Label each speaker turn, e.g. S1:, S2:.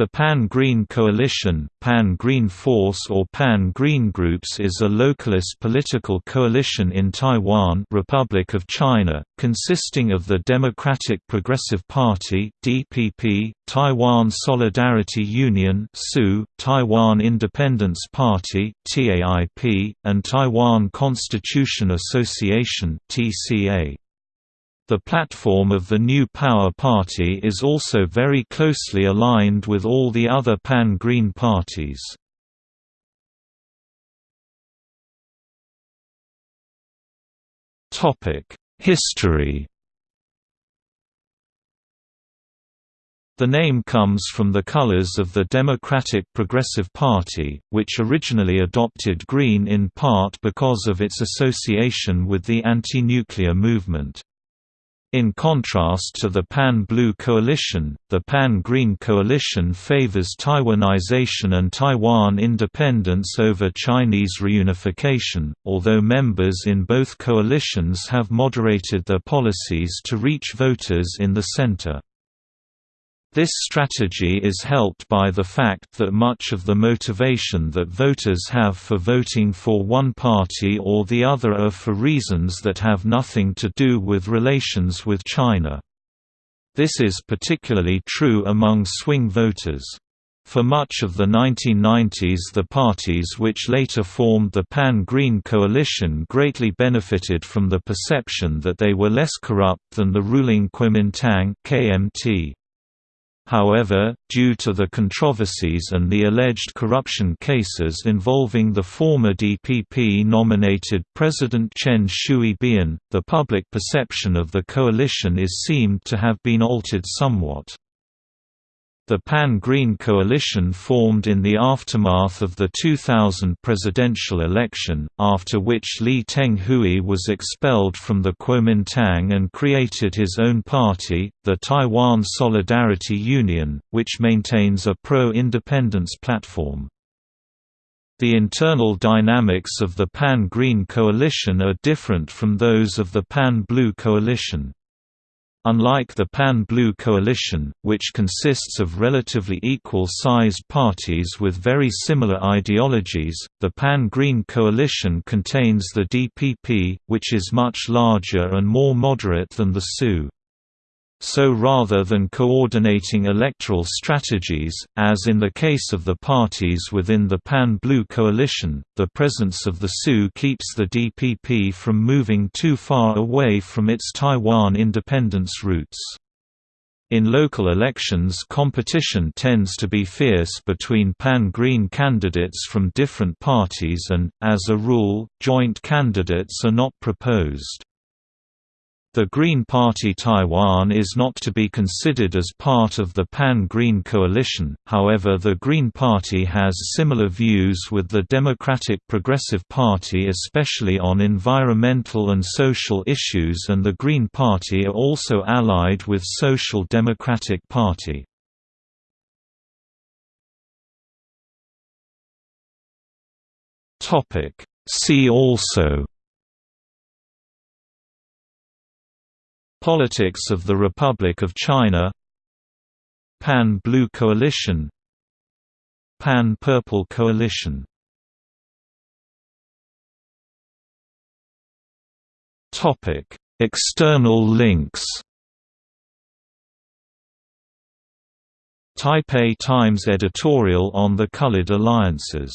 S1: The Pan-Green Coalition, Pan-Green Force or Pan-Green Groups is a localist political coalition in Taiwan Republic of China, consisting of the Democratic Progressive Party DPP, Taiwan Solidarity Union Taiwan Independence Party TAIP, and Taiwan Constitution Association TCA. The platform of the New Power Party is also very closely aligned with all the other pan-Green parties. History The name comes from the colors of the Democratic Progressive Party, which originally adopted green in part because of its association with the anti-nuclear movement. In contrast to the Pan-Blue Coalition, the Pan-Green Coalition favors Taiwanization and Taiwan independence over Chinese reunification, although members in both coalitions have moderated their policies to reach voters in the center. This strategy is helped by the fact that much of the motivation that voters have for voting for one party or the other are for reasons that have nothing to do with relations with China. This is particularly true among swing voters. For much of the 1990s the parties which later formed the Pan-Green Coalition greatly benefited from the perception that they were less corrupt than the ruling Kuomintang KMT. However, due to the controversies and the alleged corruption cases involving the former DPP-nominated President Chen Shui-bian, the public perception of the coalition is seemed to have been altered somewhat. The Pan-Green coalition formed in the aftermath of the 2000 presidential election, after which Lee Teng-hui was expelled from the Kuomintang and created his own party, the Taiwan Solidarity Union, which maintains a pro-independence platform. The internal dynamics of the Pan-Green coalition are different from those of the Pan-Blue coalition. Unlike the Pan-Blue coalition, which consists of relatively equal-sized parties with very similar ideologies, the Pan-Green coalition contains the DPP, which is much larger and more moderate than the TSU. So rather than coordinating electoral strategies, as in the case of the parties within the Pan-Blue coalition, the presence of the TSU keeps the DPP from moving too far away from its Taiwan independence roots. In local elections competition tends to be fierce between pan-green candidates from different parties and, as a rule, joint candidates are not proposed. The Green Party Taiwan is not to be considered as part of the Pan-Green coalition, however the Green Party has similar views with the Democratic Progressive Party especially on environmental and social issues and the Green Party are also allied with Social Democratic Party. See also Politics of the Republic of China. Pan-Blue Coalition. Pan-Purple Coalition. External links. Taipei Times editorial on the Colored Alliances